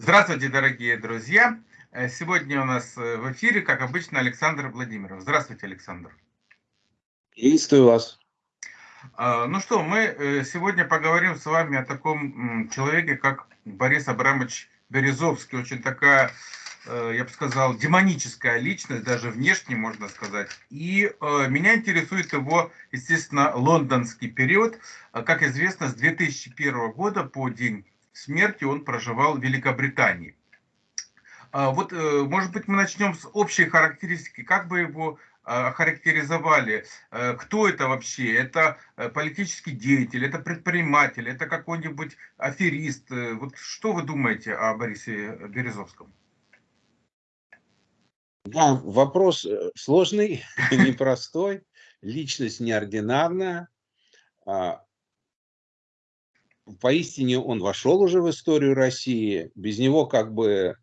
Здравствуйте, дорогие друзья! Э, сегодня у нас э, в эфире, как обычно, Александр Владимиров. Здравствуйте, Александр. Приветствую вас. А, ну что, мы э, сегодня поговорим с вами о таком человеке, как Борис Абрамович Березовский. Очень такая, я бы сказал, демоническая личность, даже внешне, можно сказать. И меня интересует его, естественно, лондонский период. Как известно, с 2001 года по день смерти он проживал в Великобритании. А, вот, э, может быть, мы начнем с общей характеристики. Как бы его а, охарактеризовали? Э, кто это вообще? Это э, политический деятель, это предприниматель, это какой-нибудь аферист? Вот что вы думаете о Борисе Березовском? Да, вопрос сложный, непростой, личность неординарная. Поистине он вошел уже в историю России. Без него как бы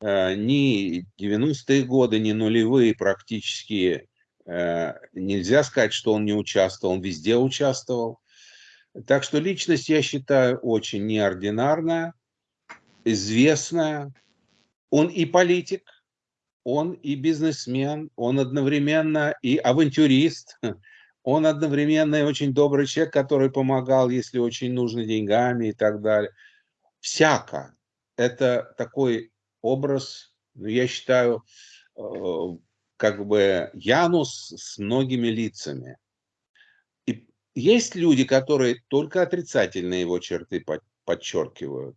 э, ни 90-е годы, ни нулевые практически э, нельзя сказать, что он не участвовал, он везде участвовал. Так что личность, я считаю, очень неординарная, известная. Он и политик, он и бизнесмен, он одновременно и авантюрист, он одновременно и очень добрый человек, который помогал, если очень нужно, деньгами и так далее. Всяко. Это такой образ, ну, я считаю, э, как бы Янус с многими лицами. И есть люди, которые только отрицательные его черты подчеркивают.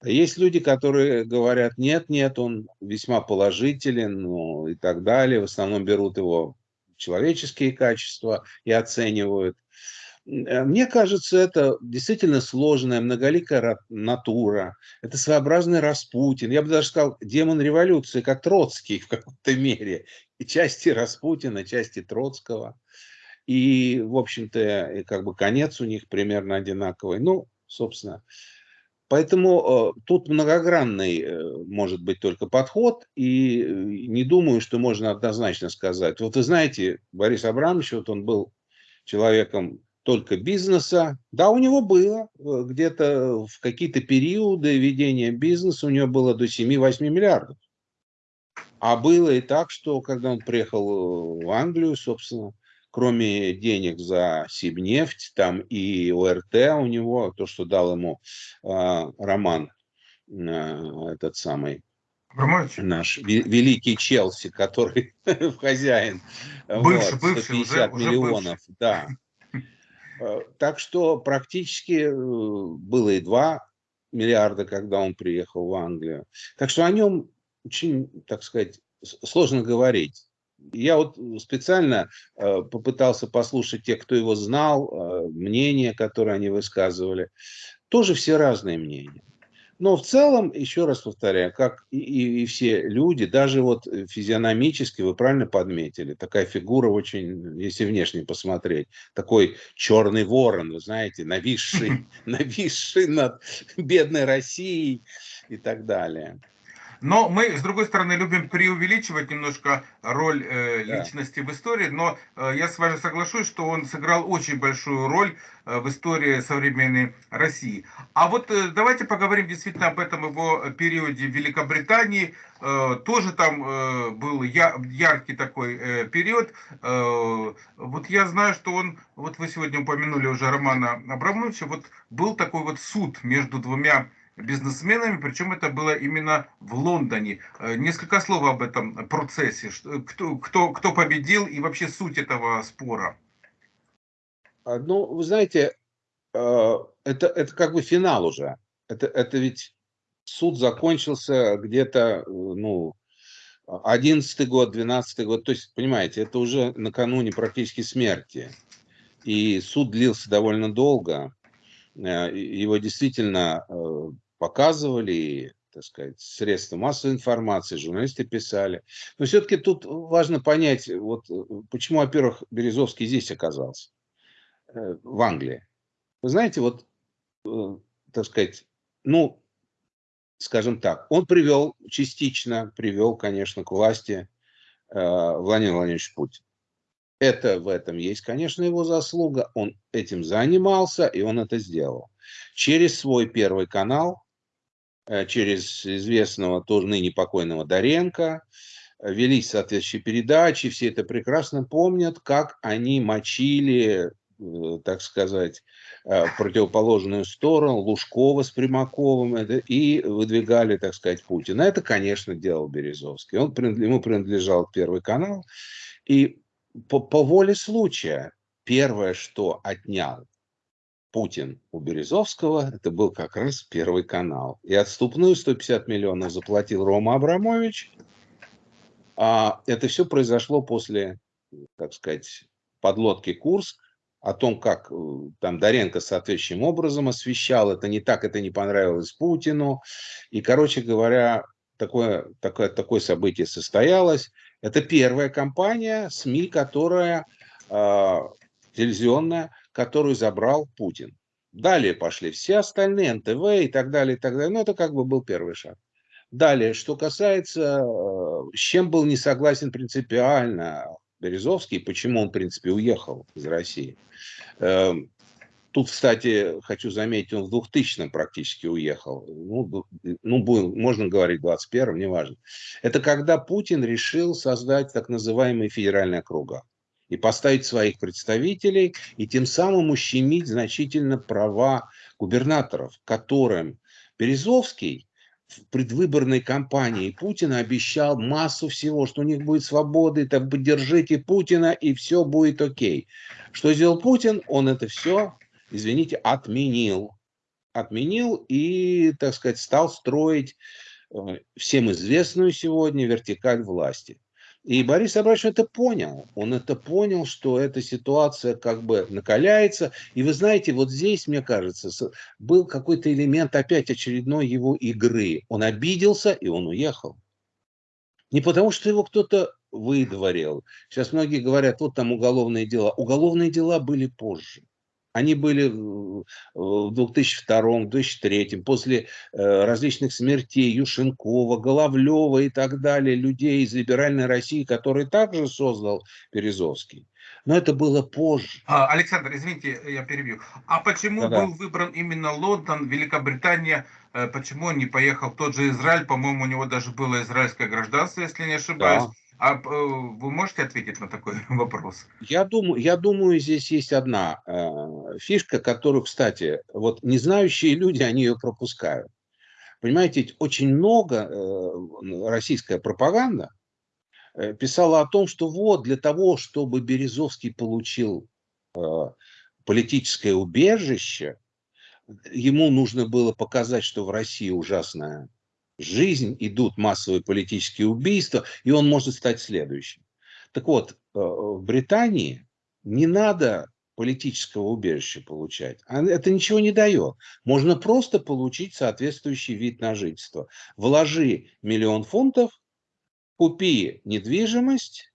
А есть люди, которые говорят, нет, нет, он весьма положителен, ну и так далее. В основном берут его человеческие качества и оценивают. Э, мне кажется, это действительно сложная, многоликая натура. Это своеобразный Распутин. Я бы даже сказал, демон революции, как Троцкий в какой-то мере. И части Распутина, части Троцкого. И, в общем-то, как бы конец у них примерно одинаковый. Ну, собственно, Поэтому э, тут многогранный э, может быть только подход, и э, не думаю, что можно однозначно сказать. Вот вы знаете, Борис Абрамович, вот он был человеком только бизнеса. Да, у него было где-то в какие-то периоды ведения бизнеса, у него было до 7-8 миллиардов. А было и так, что когда он приехал в Англию, собственно, кроме денег за Сибнефть, там и ОРТ у него, то, что дал ему э, Роман, э, этот самый, Абрамович? наш великий Челси, который хозяин, бывший, вот, 150 бывший, миллионов, уже да. Э, так что практически э, было и 2 миллиарда, когда он приехал в Англию. Так что о нем очень, так сказать, сложно говорить. Я вот специально э, попытался послушать тех, кто его знал, э, мнения, которые они высказывали. Тоже все разные мнения. Но в целом, еще раз повторяю, как и, и, и все люди, даже вот физиономически, вы правильно подметили, такая фигура очень, если внешне посмотреть, такой черный ворон, вы знаете, нависший, нависший над бедной Россией и так далее. Но мы, с другой стороны, любим преувеличивать немножко роль э, личности да. в истории, но э, я с вами соглашусь, что он сыграл очень большую роль э, в истории современной России. А вот э, давайте поговорим действительно об этом его периоде в Великобритании. Э, тоже там э, был я, яркий такой э, период. Э, вот я знаю, что он, вот вы сегодня упомянули уже Романа Абрамовича, вот был такой вот суд между двумя бизнесменами, причем это было именно в Лондоне. Э, несколько слов об этом процессе. Кто, кто, кто победил и вообще суть этого спора? А, ну, вы знаете, э, это, это как бы финал уже. Это, это ведь суд закончился где-то, ну, 11 год, 12 год. То есть, понимаете, это уже накануне практически смерти. И суд длился довольно долго. Э, его действительно показывали, так сказать, средства массовой информации, журналисты писали. Но все-таки тут важно понять, вот почему, во-первых, Березовский здесь оказался, э, в Англии. Вы знаете, вот, э, так сказать, ну, скажем так, он привел, частично привел, конечно, к власти э, Владимир Владимирович Путин. Это в этом есть, конечно, его заслуга. Он этим занимался, и он это сделал. Через свой первый канал, э, через известного, тоже ныне покойного Доренко, велись соответствующие передачи, все это прекрасно помнят, как они мочили, э, так сказать, э, противоположную сторону, Лужкова с Примаковым и выдвигали, так сказать, Путина. Это, конечно, делал Березовский. Он, ему принадлежал Первый канал. И по, по воле случая первое, что отнял Путин у Березовского, это был как раз Первый канал. И отступную 150 миллионов заплатил Рома Абрамович, а это все произошло после, так сказать, подлодки Курск, о том, как э, там Доренко соответствующим образом освещал, это не так, это не понравилось Путину. И, короче говоря, такое, такое, такое событие состоялось. Это первая компания СМИ, которая э, телевизионная, которую забрал Путин. Далее пошли все остальные, НТВ и так далее, и так далее. Но это как бы был первый шаг. Далее, что касается, э, с чем был не согласен принципиально Березовский, почему он, в принципе, уехал из России. Эм, тут, кстати, хочу заметить, он в 2000-м практически уехал. Ну, ну, можно говорить в 21-м, неважно. Это когда Путин решил создать так называемые федеральные округа и поставить своих представителей, и тем самым ущемить значительно права губернаторов, которым Березовский в предвыборной кампании Путина обещал массу всего, что у них будет свобода, так поддержите Путина, и все будет окей. Что сделал Путин? Он это все, извините, отменил. Отменил и, так сказать, стал строить э, всем известную сегодня вертикаль власти. И Борис Абрашев это понял. Он это понял, что эта ситуация как бы накаляется. И вы знаете, вот здесь, мне кажется, был какой-то элемент опять очередной его игры. Он обиделся, и он уехал. Не потому, что его кто-то выдворил. Сейчас многие говорят, вот там уголовные дела. Уголовные дела были позже. Они были в 2002-2003, после э, различных смертей Юшенкова, Головлева и так далее, людей из либеральной России, которые также создал Березовский. Но это было позже. А, Александр, извините, я перебью. А почему Да-да. был выбран именно Лондон, Великобритания? Э, почему он не поехал в тот же Израиль? По-моему, у него даже было израильское гражданство, если не ошибаюсь. Да. А э, вы можете ответить на такой вопрос? Я думаю, я думаю, здесь есть одна э, фишка, которую, кстати, вот не знающие люди, они ее пропускают. Понимаете, очень много э, российская пропаганда э, писала о том, что вот для того, чтобы Березовский получил э, политическое убежище, ему нужно было показать, что в России ужасная жизнь, идут массовые политические убийства, и он может стать следующим. Так вот, э, в Британии не надо политического убежища получать. А это ничего не дает. Можно просто получить соответствующий вид на жительство. Вложи миллион фунтов, купи недвижимость,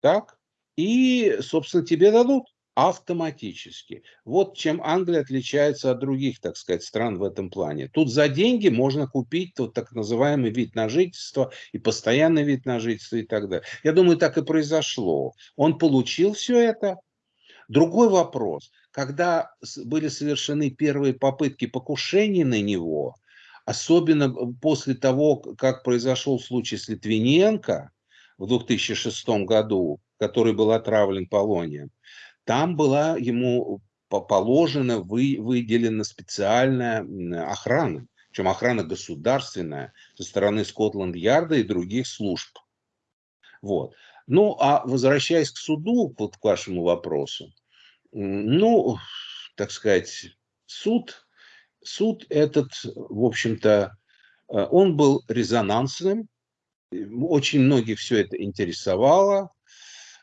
так, и, собственно, тебе дадут автоматически. Вот чем Англия отличается от других, так сказать, стран в этом плане. Тут за деньги можно купить вот так называемый вид на жительство и постоянный вид на жительство и так далее. Я думаю, так и произошло. Он получил все это. Другой вопрос. Когда были совершены первые попытки покушения на него, особенно после того, как произошел случай с Литвиненко в 2006 году, который был отравлен полонием, там была ему положена, вы, выделена специальная охрана, причем охрана государственная со стороны Скотланд-Ярда и других служб. Вот. Ну, а возвращаясь к суду, вот к вашему вопросу, ну, так сказать, суд, суд этот, в общем-то, э, он был резонансным, очень многих все это интересовало,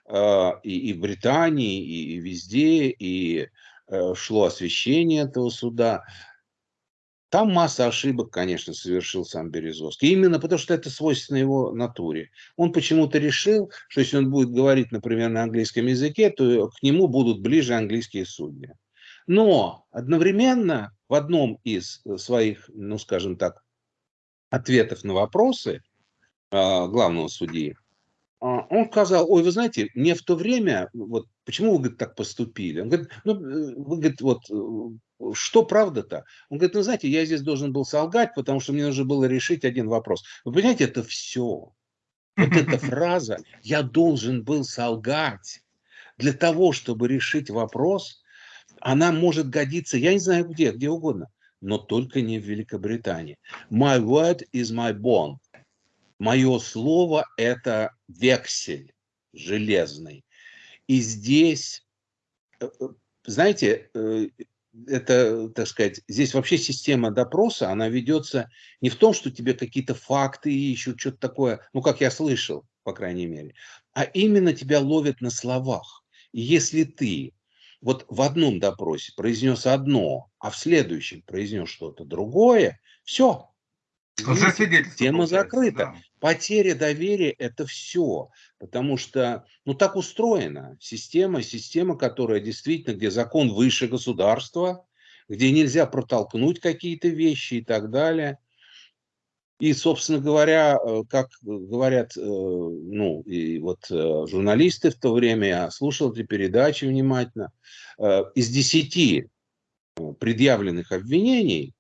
а, и, и в Британии, и, и везде, и э, шло освещение этого суда. Там масса ошибок, конечно, совершил сам Березовский. Именно потому, что это свойственно его натуре. Он почему-то решил, что если он будет говорить, например, на английском языке, то к нему будут ближе английские судьи. Но одновременно в одном из э, своих, ну скажем так, ответов на вопросы а, главного судьи, а, он сказал, ой, вы знаете, мне в то время, вот Почему вы, говорит, так поступили? Он говорит, ну, э, вы, говорит, вот, э, что правда-то? Он говорит, ну, знаете, я здесь должен был солгать, потому что мне нужно было решить один вопрос. Вы понимаете, это все. Вот эта фраза «я должен был солгать» для того, чтобы решить вопрос, она может годиться, я не знаю где, где угодно, но только не в Великобритании. My word is my bond. Мое слово – это вексель железный. И здесь, э, э, знаете, э, это, так сказать, здесь вообще система допроса, она ведется не в том, что тебе какие-то факты ищут, что-то такое, ну, как я слышал, по крайней мере, а именно тебя ловят на словах. И если ты вот в одном допросе произнес одно, а в следующем произнес что-то другое, все, уже свидетельство. Тема закрыта. Да. Потеря доверия – это все. Потому что, ну, так устроена система, система, которая действительно, где закон выше государства, где нельзя протолкнуть какие-то вещи и так далее. И, собственно говоря, э, как говорят, э, ну, и вот э, журналисты в то время, я слушал эти передачи внимательно, из десяти предъявленных обвинений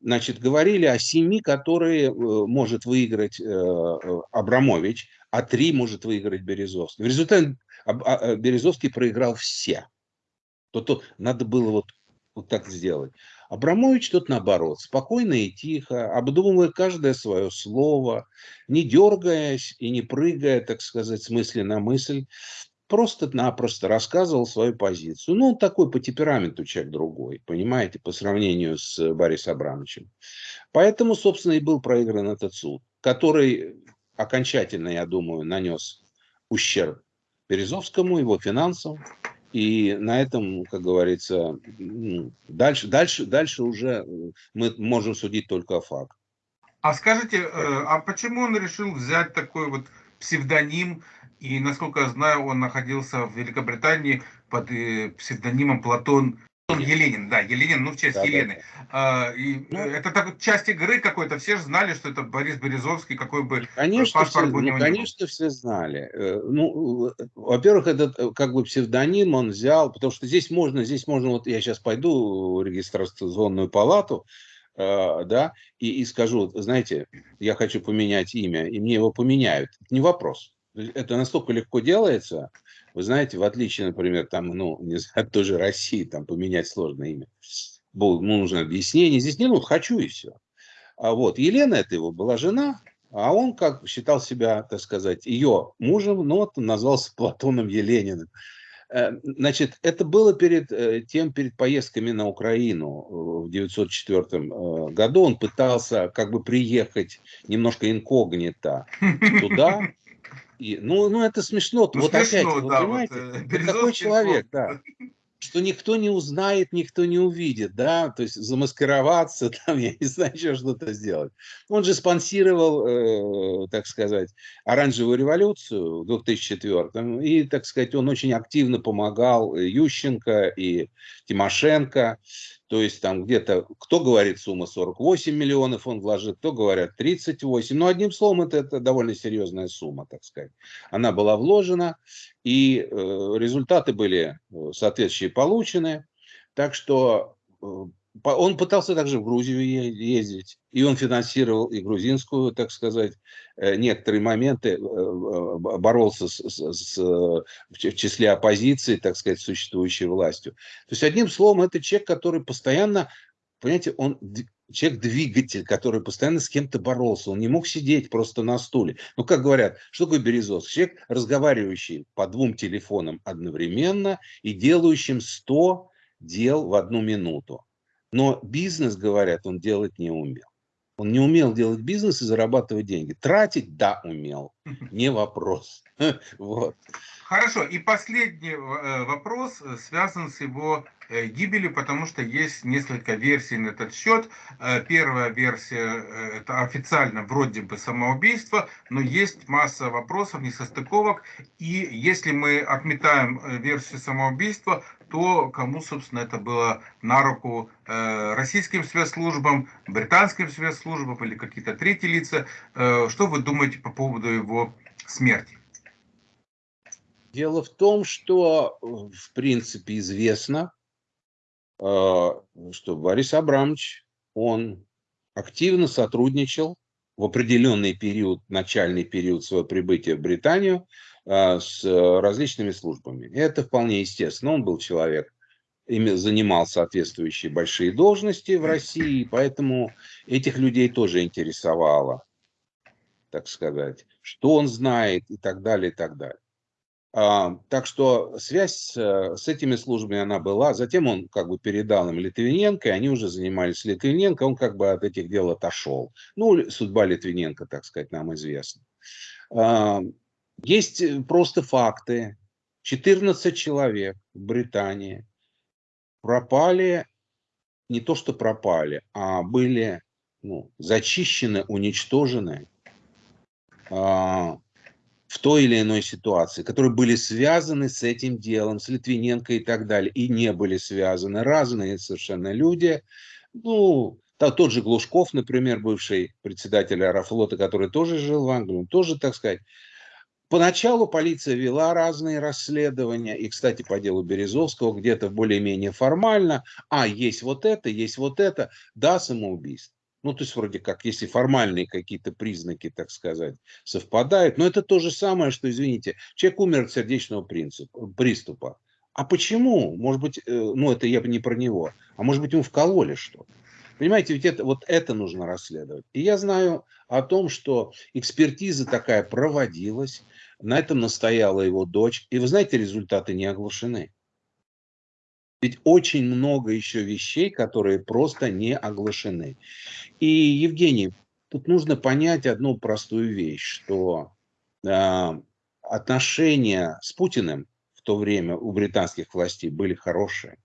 значит, говорили о семи, которые э, может выиграть э, э, Абрамович, а три может выиграть Березовский. В результате а, Березовский проиграл все. То, то надо было вот, вот так сделать. Абрамович тут наоборот, спокойно и тихо, обдумывая каждое свое слово, не дергаясь и не прыгая, так сказать, с мысли на мысль, просто-напросто рассказывал свою позицию. Ну, он такой по темпераменту человек другой, понимаете, по сравнению с Борисом Абрамовичем. Поэтому, собственно, и был проигран этот суд, который окончательно, я думаю, нанес ущерб Березовскому, его финансам. И на этом, как говорится, ну, дальше, дальше, дальше уже мы можем судить только о фактах. А скажите, э, а почему он решил взять такой вот псевдоним и, насколько я знаю, он находился в Великобритании под э, псевдонимом Платон Еленин, да, Еленин, ну, в честь да, Елены. Да. А, и ну, это так, часть игры какой-то, все же знали, что это Борис Березовский, какой бы конечно, паспорт все, у него ну, Конечно, все знали. Э, ну, во-первых, этот э, как бы псевдоним он взял, потому что здесь можно, здесь можно, вот я сейчас пойду в регистрационную палату, да, и, и скажу, знаете, я хочу поменять имя, и мне его поменяют. Это не вопрос это настолько легко делается. Вы знаете, в отличие, например, там, ну, не знаю, от той же России, там, поменять сложное имя. Ну, нужно объяснение. Здесь не ну, хочу и все. А вот Елена, это его была жена, а он как считал себя, так сказать, ее мужем, но вот назвался Платоном Елениным. Э, значит, это было перед э, тем, перед поездками на Украину э, в 1904 году. Он пытался как бы приехать немножко инкогнито туда, и, ну, ну, это смешно. Ну, вот смешно, опять, да, понимаете, вот, э, такой человек, да, что никто не узнает, никто не увидит, да, то есть замаскироваться, там, я не знаю, еще что-то сделать. Он же спонсировал, э, так сказать, оранжевую революцию в 2004 и, так сказать, он очень активно помогал Ющенко и Тимошенко, то есть там где-то, кто говорит сумма 48 миллионов он вложит, кто говорят 38. Но одним словом, это, это довольно серьезная сумма, так сказать. Она была вложена, и э, результаты были э, соответствующие получены. Так что э, он пытался также в Грузию ездить, и он финансировал и грузинскую, так сказать, э, некоторые моменты, э, боролся с, с, с, в числе оппозиции, так сказать, существующей властью. То есть, одним словом, это человек, который постоянно, понимаете, он человек-двигатель, который постоянно с кем-то боролся. Он не мог сидеть просто на стуле. Ну, как говорят, что такое Березовский? Человек, разговаривающий по двум телефонам одновременно и делающим 100 дел в одну минуту. Но бизнес, говорят, он делать не умел. Он не умел делать бизнес и зарабатывать деньги. Тратить, да, умел. Не вопрос. Вот. Хорошо. И последний э, вопрос э, связан с его э, гибелью, потому что есть несколько версий на этот счет. Первая версия – это официально вроде бы самоубийство, но есть масса вопросов, несостыковок. И если мы отметаем версию самоубийства, то кому, собственно, это было на руку российским спецслужбам, британским спецслужбам или какие-то третьи лица. Что вы думаете по поводу его смерти? Дело в том, что, в принципе, известно, э, что Борис Абрамович, он активно сотрудничал в определенный период, начальный период своего прибытия в Британию э, с различными службами. Это вполне естественно. Он был человек, занимал соответствующие большие должности в России, поэтому этих людей тоже интересовало, так сказать, что он знает и так далее, и так далее. А, так что связь с, с этими службами она была. Затем он как бы передал им Литвиненко, и они уже занимались Литвиненко. Он как бы от этих дел отошел. Ну, судьба Литвиненко, так сказать, нам известна. А, есть просто факты. 14 человек в Британии пропали, не то что пропали, а были ну, зачищены, уничтожены а, в той или иной ситуации, которые были связаны с этим делом, с Литвиненко и так далее, и не были связаны. Разные совершенно люди. Ну, тот же Глушков, например, бывший председатель Аэрофлота, который тоже жил в Англии, он тоже, так сказать, Поначалу полиция вела разные расследования, и, кстати, по делу Березовского где-то более-менее формально, а, есть вот это, есть вот это, да, самоубийство. Ну, то есть, вроде как, если формальные какие-то признаки, так сказать, совпадают. Но это то же самое, что, извините, человек умер от сердечного принципа, приступа. А почему? Может быть, э, ну, это я бы не про него. А может быть, ему вкололи что-то. Понимаете, ведь это, вот это нужно расследовать. И я знаю о том, что экспертиза такая проводилась, на этом настояла его дочь. И вы знаете, результаты не оглашены. Ведь очень много еще вещей, которые просто не оглашены. И, Евгений, тут нужно понять одну простую вещь, что э, отношения с Путиным в то время у британских властей были хорошие.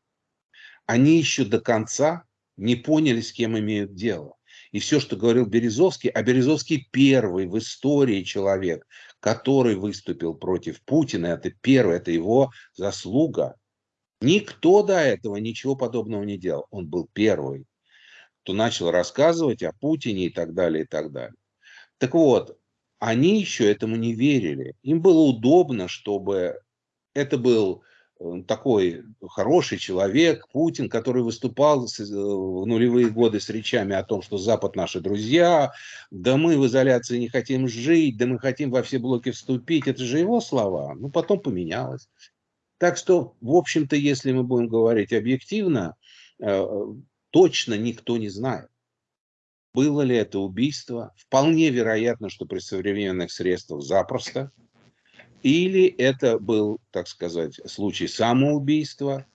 Они еще до конца не поняли, с кем имеют дело. И все, что говорил Березовский, а Березовский первый в истории человек, который выступил против Путина, это первый, это его заслуга. Никто до этого ничего подобного не делал. Он был первый, кто начал рассказывать о Путине и так далее, и так далее. Так вот, они еще этому не верили. Им было удобно, чтобы это был э, такой хороший человек, Путин, который выступал э, в нулевые годы с речами о том, что Запад наши друзья, да мы в изоляции не хотим жить, да мы хотим во все блоки вступить. Это же его слова. Ну, потом поменялось. Так что, в общем-то, если мы будем говорить объективно, э, точно никто не знает. Было ли это убийство? Вполне вероятно, что при современных средствах запросто. Или это был, так сказать, случай самоубийства.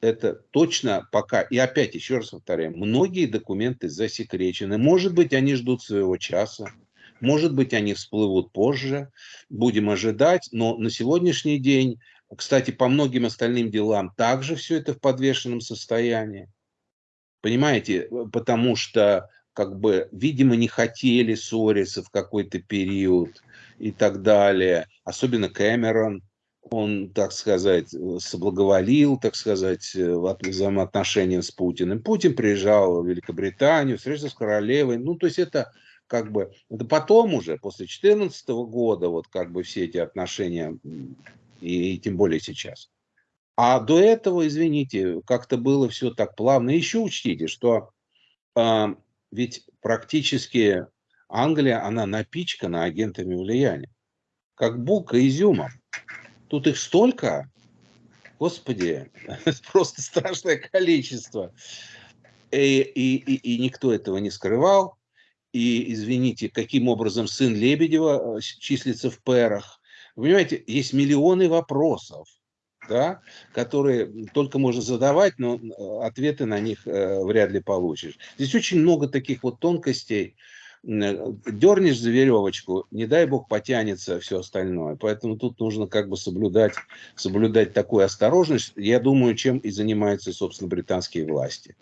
Это точно пока, и опять еще раз повторяю, многие документы засекречены. Может быть, они ждут своего часа. Может быть, они всплывут позже. Будем ожидать. Но на сегодняшний день кстати, по многим остальным делам также все это в подвешенном состоянии. Понимаете, потому что, как бы, видимо, не хотели ссориться в какой-то период и так далее. Особенно Кэмерон, он, так сказать, соблаговолил, так сказать, в взаимоотношениям с Путиным. Путин приезжал в Великобританию, встретился с королевой. Ну, то есть это как бы, это потом уже, после 2014 года, вот как бы все эти отношения и, и тем более сейчас. А до этого, извините, как-то было все так плавно. Еще учтите, что э, ведь практически Англия, она напичкана агентами влияния. Как булка изюмом. Тут их столько, господи, просто страшное количество. И, и, и, и никто этого не скрывал. И, извините, каким образом сын Лебедева э, числится в пэрах, вы понимаете, есть миллионы вопросов, да, которые только можно задавать, но ответы на них э, вряд ли получишь. Здесь очень много таких вот тонкостей. Дернешь за веревочку, не дай бог потянется все остальное. Поэтому тут нужно как бы соблюдать, соблюдать такую осторожность. Я думаю, чем и занимаются, собственно, британские власти.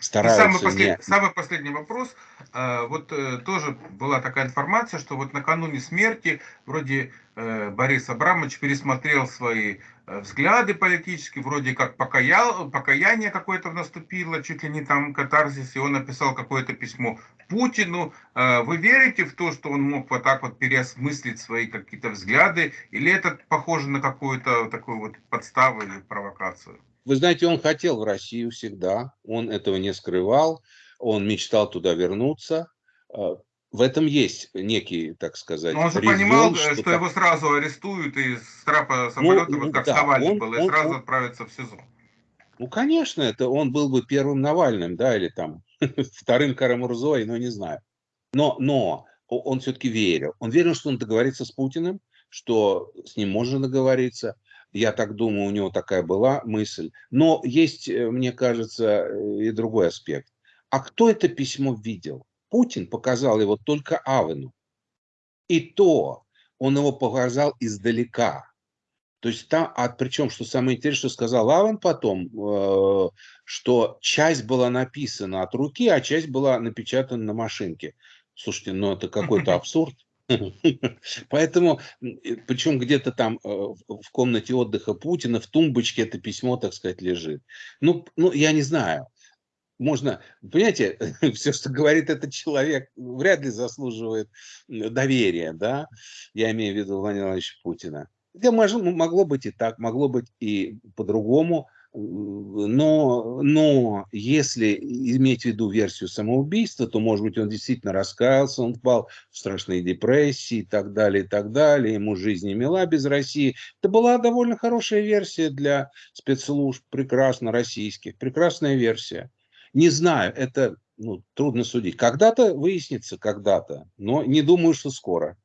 Стараются самый, послед... не... самый последний вопрос. А, вот э, тоже была такая информация, что вот накануне смерти вроде э, Борис Абрамович пересмотрел свои э, взгляды политические, вроде как покаял, покаяние какое-то наступило, чуть ли не там катарзис, и он написал какое-то письмо Путину. Вы верите в то, что он мог вот так вот переосмыслить свои какие-то взгляды, или это похоже на какую-то такую вот подставу или провокацию? Вы знаете, он хотел в Россию всегда, он этого не скрывал, он мечтал туда вернуться. А, в этом есть некий, так сказать, Но он же резон, понимал, что, что его сразу арестуют и с трапа самолета, ну, вот как да, с Навальным было, и сразу он, отправятся в СИЗО. Ну, конечно, это он был бы первым Навальным, да, или там вторым Карамурзой, ну, не знаю. Но, но он все-таки верил. Он верил, что он договорится с Путиным, что с ним можно договориться. Я так думаю, у него такая была мысль. Но есть, э, мне кажется, э, и другой аспект. А кто это письмо видел? Путин показал его только Авену. И то он его показал издалека. То есть там, а причем, что самое интересное, что сказал Авен потом, э, что часть была написана от руки, а часть была напечатана на машинке. Слушайте, ну это какой-то абсурд. Поэтому, причем где-то там э, в комнате отдыха Путина, в тумбочке это письмо, так сказать, лежит. Ну, ну я не знаю. Можно, понимаете, все, что говорит этот человек, вряд ли заслуживает доверия, да? Я имею в виду Владимира Владимировича Путина. Это могло быть и так, могло быть и по-другому но, но если иметь в виду версию самоубийства, то, может быть, он действительно раскаялся, он впал в страшные депрессии и так далее, и так далее. Ему жизнь не мила без России. Это была довольно хорошая версия для спецслужб, прекрасно российских, прекрасная версия. Не знаю, это ну, трудно судить. Когда-то выяснится, когда-то, но не думаю, что скоро.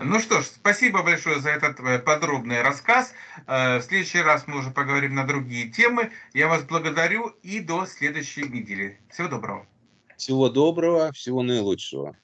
Ну что ж, спасибо большое за этот э, подробный рассказ. Э, в следующий раз мы уже поговорим на другие темы. Я вас благодарю и до следующей недели. Всего доброго. Всего доброго, всего наилучшего.